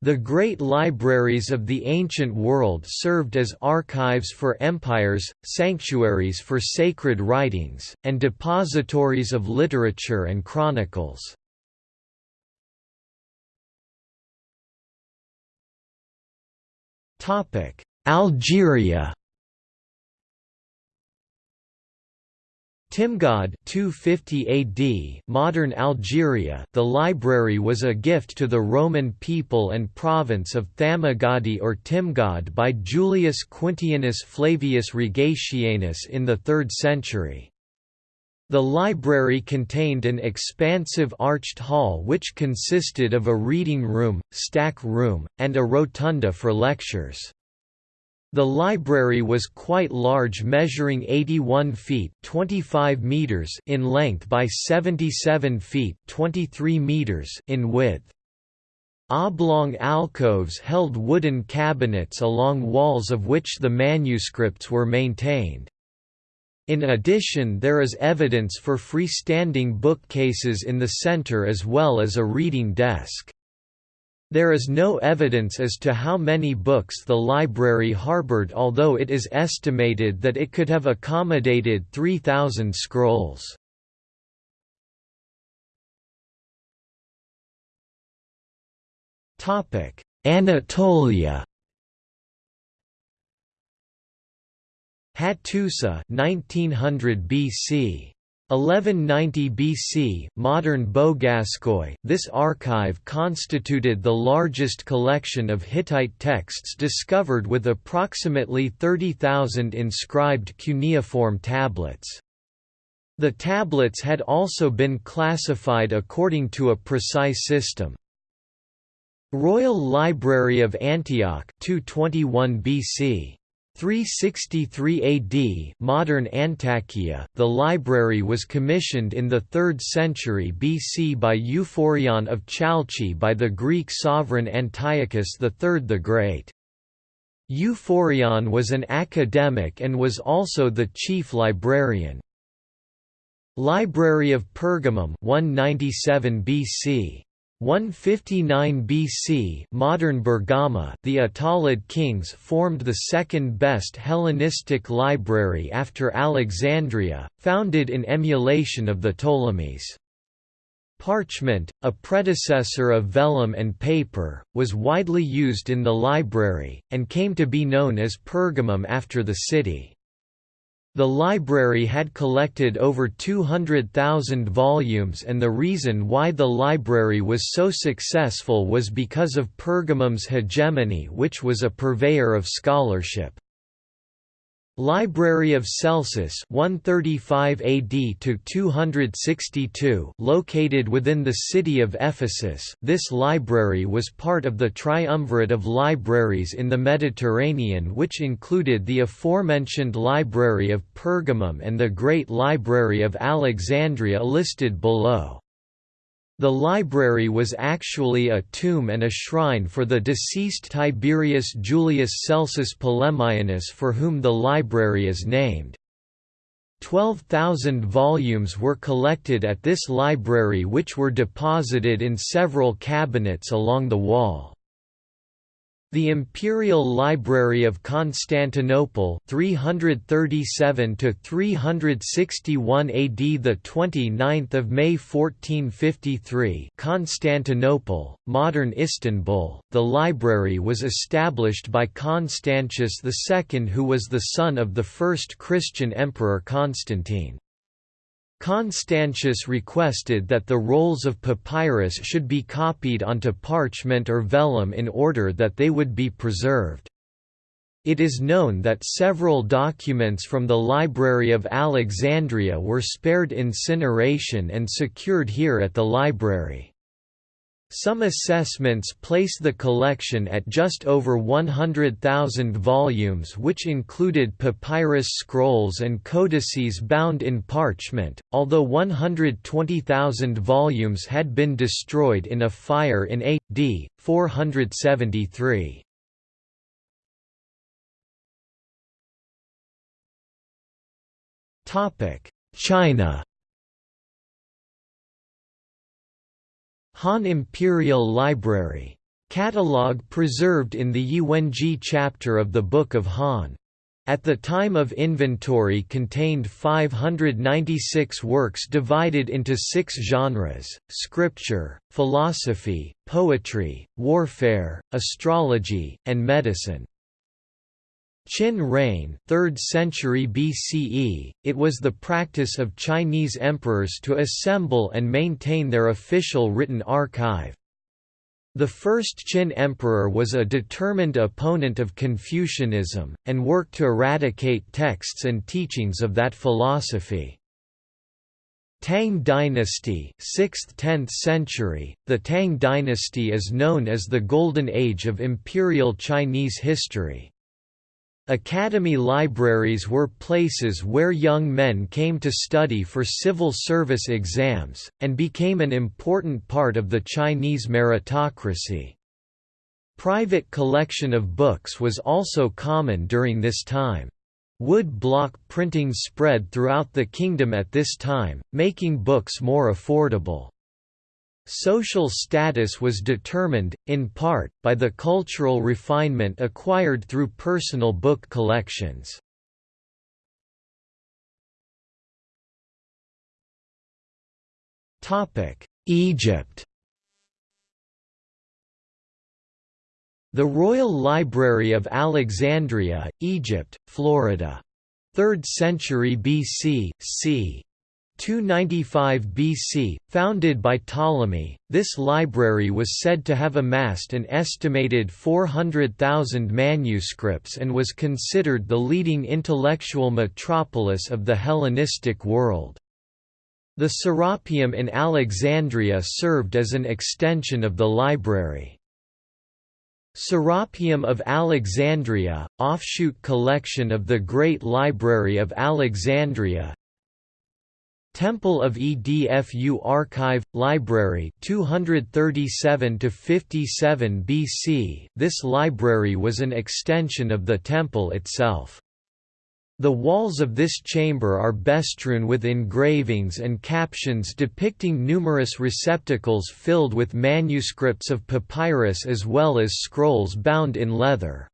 The great libraries of the ancient world served as archives for empires, sanctuaries for sacred writings, and depositories of literature and chronicles. Algeria Timgad 250 AD modern Algeria the library was a gift to the Roman people and province of Thamugadi or Timgad by Julius Quintianus Flavius Rogatianus in the 3rd century. The library contained an expansive arched hall which consisted of a reading room, stack room, and a rotunda for lectures. The library was quite large measuring 81 feet 25 meters in length by 77 feet 23 meters in width. Oblong alcoves held wooden cabinets along walls of which the manuscripts were maintained. In addition there is evidence for freestanding bookcases in the center as well as a reading desk. There is no evidence as to how many books the library harbored although it is estimated that it could have accommodated 3,000 scrolls. Anatolia Hattusa 1900 BC 1190 BC, modern Bogazkoy, this archive constituted the largest collection of Hittite texts discovered with approximately 30,000 inscribed cuneiform tablets. The tablets had also been classified according to a precise system. Royal Library of Antioch 221 BC 363 AD modern Antakya, the library was commissioned in the 3rd century BC by Euphorion of Chalcis by the Greek sovereign Antiochus III the Great. Euphorion was an academic and was also the chief librarian. Library of Pergamum 197 BC 159 BC modern Bergama the Attalid kings formed the second best Hellenistic library after Alexandria, founded in emulation of the Ptolemies. Parchment, a predecessor of vellum and paper, was widely used in the library, and came to be known as Pergamum after the city. The library had collected over 200,000 volumes and the reason why the library was so successful was because of Pergamum's hegemony which was a purveyor of scholarship. Library of Celsus 135 AD to 262 located within the city of Ephesus this library was part of the triumvirate of libraries in the Mediterranean which included the aforementioned Library of Pergamum and the Great Library of Alexandria listed below. The library was actually a tomb and a shrine for the deceased Tiberius Julius Celsus Polemianus for whom the library is named. 12,000 volumes were collected at this library which were deposited in several cabinets along the wall. The Imperial Library of Constantinople 337 to 361 AD the 29th of May 1453 Constantinople modern Istanbul. The library was established by Constantius II who was the son of the first Christian emperor Constantine Constantius requested that the rolls of papyrus should be copied onto parchment or vellum in order that they would be preserved. It is known that several documents from the Library of Alexandria were spared incineration and secured here at the library. Some assessments place the collection at just over 100,000 volumes which included papyrus scrolls and codices bound in parchment, although 120,000 volumes had been destroyed in a fire in A.D. 473. China Han Imperial Library Catalogue preserved in the Yiwenzhi chapter of the Book of Han. At the time of inventory contained 596 works divided into six genres, scripture, philosophy, poetry, warfare, astrology, and medicine. Qin reign 3rd century BCE, it was the practice of Chinese emperors to assemble and maintain their official written archive. The first Qin emperor was a determined opponent of Confucianism, and worked to eradicate texts and teachings of that philosophy. Tang dynasty 6th–10th century, the Tang dynasty is known as the Golden Age of Imperial Chinese history. Academy libraries were places where young men came to study for civil service exams, and became an important part of the Chinese meritocracy. Private collection of books was also common during this time. Wood block printing spread throughout the kingdom at this time, making books more affordable. Social status was determined, in part, by the cultural refinement acquired through personal book collections. Egypt The Royal Library of Alexandria, Egypt, Florida. 3rd century BC, c. 295 BC, founded by Ptolemy, this library was said to have amassed an estimated 400,000 manuscripts and was considered the leading intellectual metropolis of the Hellenistic world. The Serapeum in Alexandria served as an extension of the library. Serapeum of Alexandria, offshoot collection of the Great Library of Alexandria, Temple of Edfu Archive Library 237 to 57 BC This library was an extension of the temple itself. The walls of this chamber are bestrewn with engravings and captions depicting numerous receptacles filled with manuscripts of papyrus as well as scrolls bound in leather.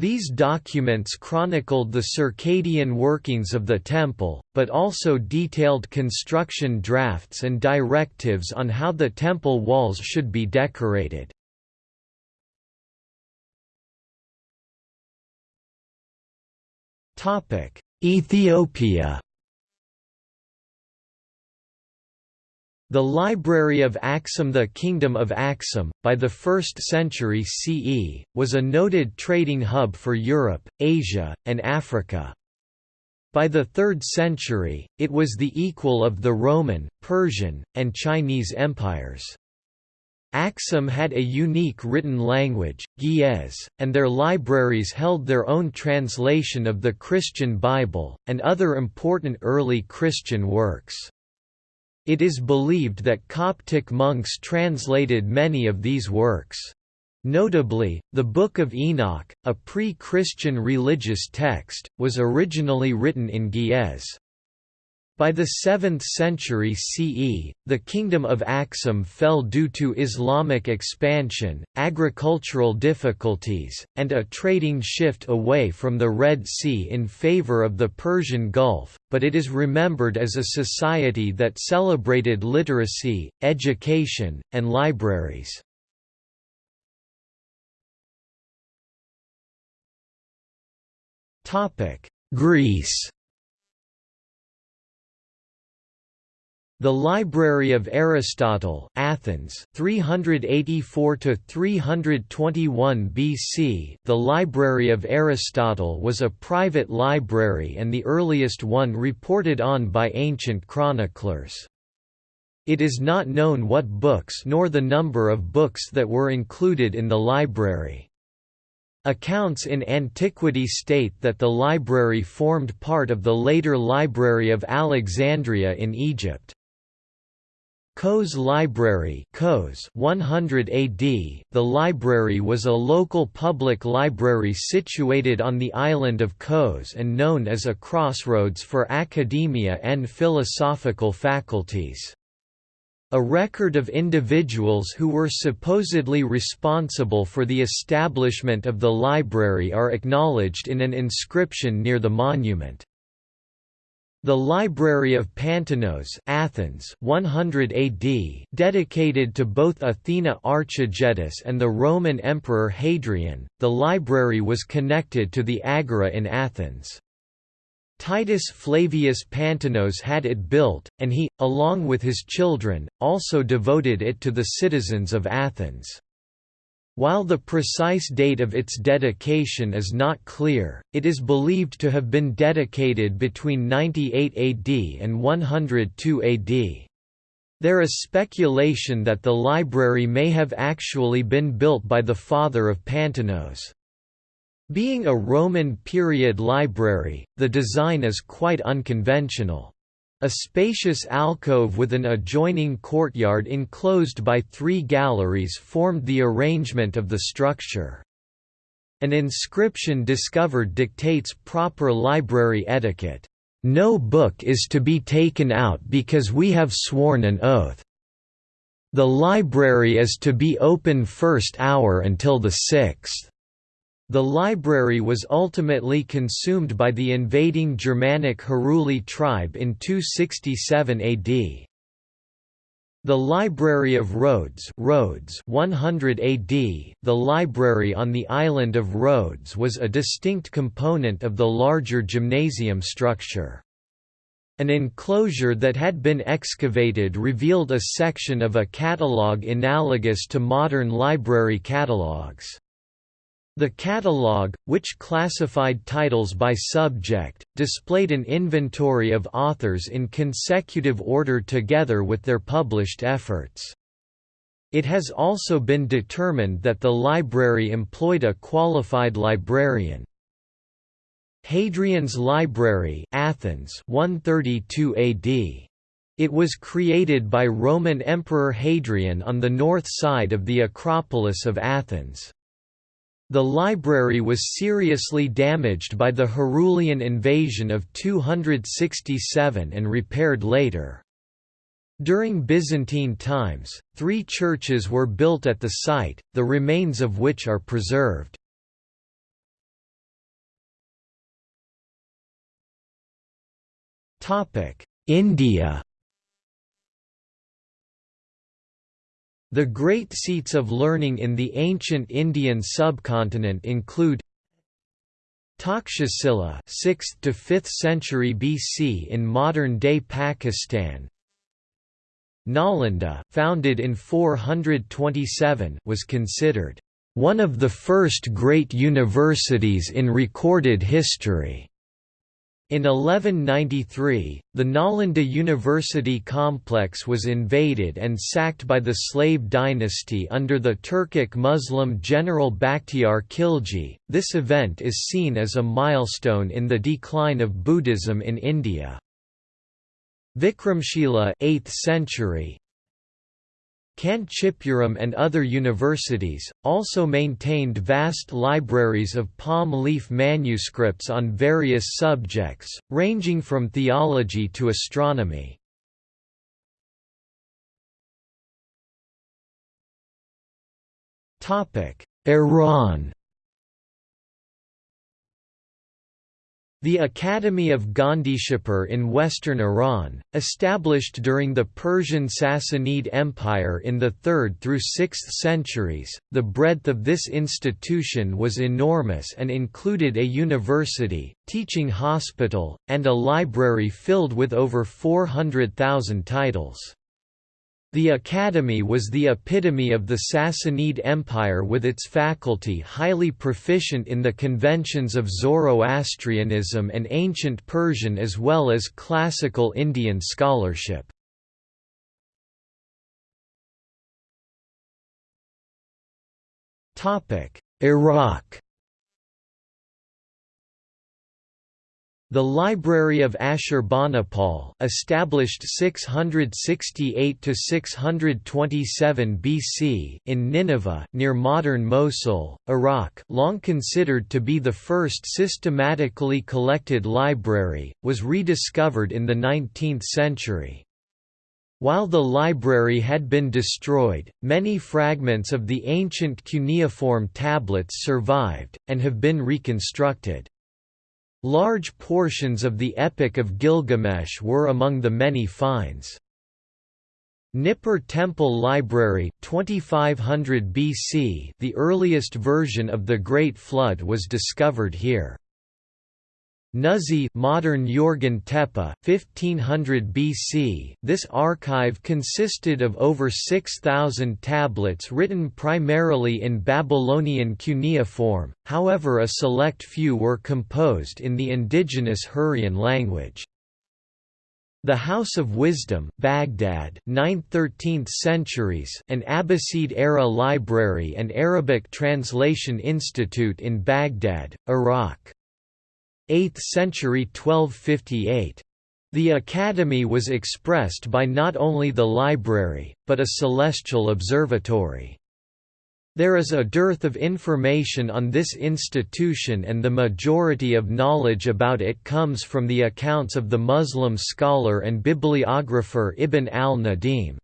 These documents chronicled the circadian workings of the temple, but also detailed construction drafts and directives on how the temple walls should be decorated. Ethiopia The Library of Axum The Kingdom of Axum, by the 1st century CE, was a noted trading hub for Europe, Asia, and Africa. By the 3rd century, it was the equal of the Roman, Persian, and Chinese empires. Axum had a unique written language, Ge'ez, and their libraries held their own translation of the Christian Bible, and other important early Christian works. It is believed that Coptic monks translated many of these works. Notably, the Book of Enoch, a pre-Christian religious text, was originally written in Ge'ez. By the 7th century CE, the kingdom of Axum fell due to Islamic expansion, agricultural difficulties, and a trading shift away from the Red Sea in favor of the Persian Gulf, but it is remembered as a society that celebrated literacy, education, and libraries. Greece The Library of Aristotle, Athens, 384 to 321 BC. The Library of Aristotle was a private library and the earliest one reported on by ancient chroniclers. It is not known what books nor the number of books that were included in the library. Accounts in antiquity state that the library formed part of the later Library of Alexandria in Egypt. Kos Library Kos 100 AD, the library was a local public library situated on the island of Kos and known as a crossroads for academia and philosophical faculties. A record of individuals who were supposedly responsible for the establishment of the library are acknowledged in an inscription near the monument. The Library of Pantainos Athens 100 AD dedicated to both Athena Archegetis and the Roman Emperor Hadrian, the library was connected to the Agora in Athens. Titus Flavius Pantainos had it built, and he, along with his children, also devoted it to the citizens of Athens. While the precise date of its dedication is not clear, it is believed to have been dedicated between 98 AD and 102 AD. There is speculation that the library may have actually been built by the father of Pantainos. Being a Roman period library, the design is quite unconventional. A spacious alcove with an adjoining courtyard enclosed by three galleries formed the arrangement of the structure. An inscription discovered dictates proper library etiquette. No book is to be taken out because we have sworn an oath. The library is to be open first hour until the sixth. The library was ultimately consumed by the invading Germanic Heruli tribe in 267 AD. The Library of Rhodes, Rhodes 100 AD, the library on the island of Rhodes was a distinct component of the larger gymnasium structure. An enclosure that had been excavated revealed a section of a catalogue analogous to modern library catalogues. The catalogue, which classified titles by subject, displayed an inventory of authors in consecutive order together with their published efforts. It has also been determined that the library employed a qualified librarian. Hadrian's Library Athens 132 AD. It was created by Roman Emperor Hadrian on the north side of the Acropolis of Athens. The library was seriously damaged by the Herulian invasion of 267 and repaired later. During Byzantine times, three churches were built at the site, the remains of which are preserved. India The great seats of learning in the ancient Indian subcontinent include Takshashila 6th to 5th century BC in modern-day Pakistan. Nalanda, founded in 427, was considered one of the first great universities in recorded history. In 1193, the Nalanda University complex was invaded and sacked by the Slave dynasty under the Turkic Muslim general Bakhtiar Khilji. This event is seen as a milestone in the decline of Buddhism in India. Vikramshila 8th century, Kanchipuram and other universities, also maintained vast libraries of palm leaf manuscripts on various subjects, ranging from theology to astronomy. Iran The Academy of Gondishapur in western Iran, established during the Persian Sassanid Empire in the 3rd through 6th centuries, the breadth of this institution was enormous and included a university, teaching hospital, and a library filled with over 400,000 titles. The academy was the epitome of the Sassanid Empire with its faculty highly proficient in the conventions of Zoroastrianism and ancient Persian as well as classical Indian scholarship. Iraq The Library of Ashurbanipal, established 668 to 627 BC in Nineveh near modern Mosul, Iraq, long considered to be the first systematically collected library, was rediscovered in the 19th century. While the library had been destroyed, many fragments of the ancient cuneiform tablets survived, and have been reconstructed. Large portions of the Epic of Gilgamesh were among the many finds. Nippur Temple Library 2500 BC the earliest version of the Great Flood was discovered here. Nuzi modern Yorgan Tepe 1500 BC This archive consisted of over 6000 tablets written primarily in Babylonian cuneiform however a select few were composed in the indigenous Hurrian language the House of Wisdom, Baghdad, 9th–13th centuries, an Abbasid-era library and Arabic Translation Institute in Baghdad, Iraq. 8th century 1258. The academy was expressed by not only the library, but a celestial observatory. There is a dearth of information on this institution and the majority of knowledge about it comes from the accounts of the Muslim scholar and bibliographer Ibn al-Nadim.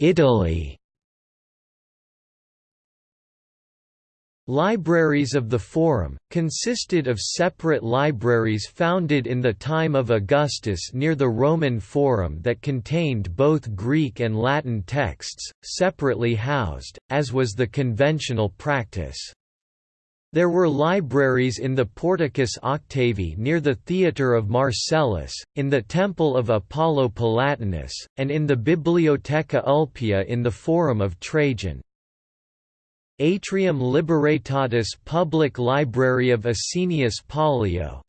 Italy Libraries of the Forum, consisted of separate libraries founded in the time of Augustus near the Roman Forum that contained both Greek and Latin texts, separately housed, as was the conventional practice. There were libraries in the Porticus Octavi near the Theatre of Marcellus, in the Temple of Apollo Palatinus, and in the Bibliotheca Ulpia in the Forum of Trajan. Atrium Libertatis Public Library of Asinius Pollio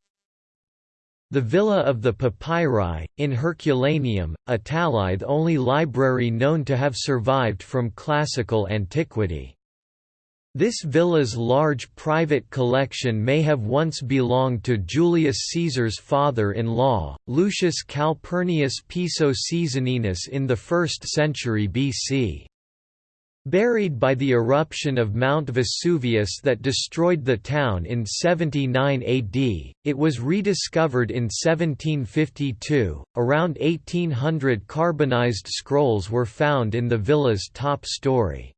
The Villa of the Papyri, in Herculaneum, Italy the only library known to have survived from classical antiquity. This villa's large private collection may have once belonged to Julius Caesar's father-in-law, Lucius Calpurnius Piso Caesoninus in the 1st century BC. Buried by the eruption of Mount Vesuvius that destroyed the town in 79 AD, it was rediscovered in 1752. Around 1800 carbonized scrolls were found in the villa's top story.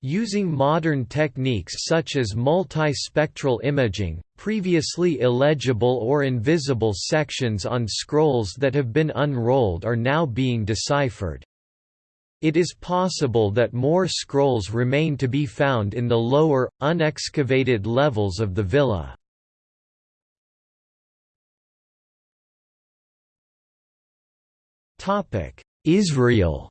Using modern techniques such as multispectral imaging, previously illegible or invisible sections on scrolls that have been unrolled are now being deciphered. It is possible that more scrolls remain to be found in the lower, unexcavated levels of the villa. Israel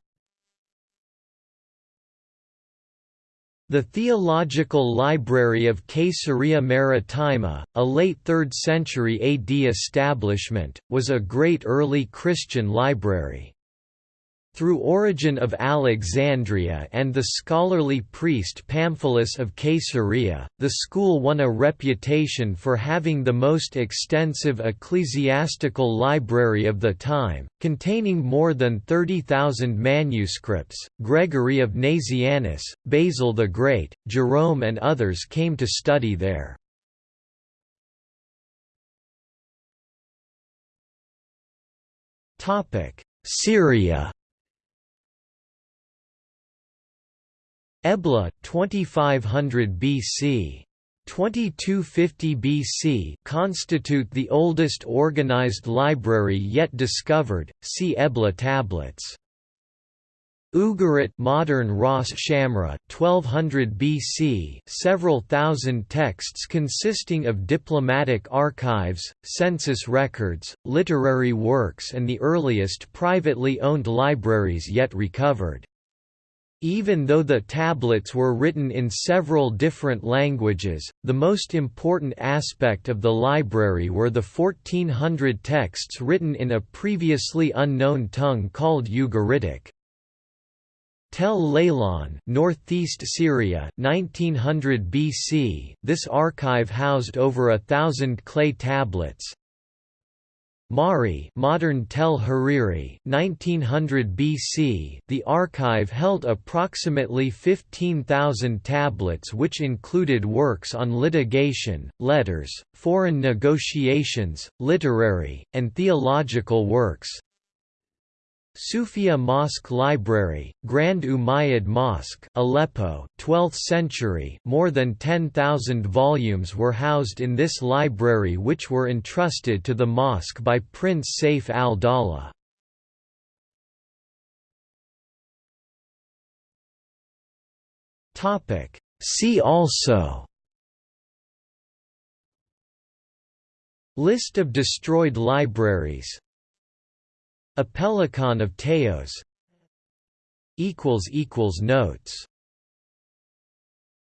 The Theological Library of Caesarea Maritima, a late 3rd century AD establishment, was a great early Christian library. Through Origen of Alexandria and the scholarly priest Pamphilus of Caesarea, the school won a reputation for having the most extensive ecclesiastical library of the time, containing more than 30,000 manuscripts. Gregory of Nazianzus, Basil the Great, Jerome, and others came to study there. Syria Ebla 2500 BC 2250 BC constitute the oldest organized library yet discovered. See Ebla tablets. Ugarit modern Ras Shamra 1200 BC several thousand texts consisting of diplomatic archives, census records, literary works and the earliest privately owned libraries yet recovered. Even though the tablets were written in several different languages, the most important aspect of the library were the 1400 texts written in a previously unknown tongue called Ugaritic. Tel Leilan, northeast Syria, 1900 BC. This archive housed over a thousand clay tablets, Mari modern Tel Hariri, 1900 BC The archive held approximately 15,000 tablets which included works on litigation, letters, foreign negotiations, literary, and theological works, Sufia Mosque Library, Grand Umayyad Mosque, Aleppo, 12th century. More than 10,000 volumes were housed in this library which were entrusted to the mosque by Prince Saif al-Dawla. Topic: See also List of destroyed libraries Apellicon of Teos. Notes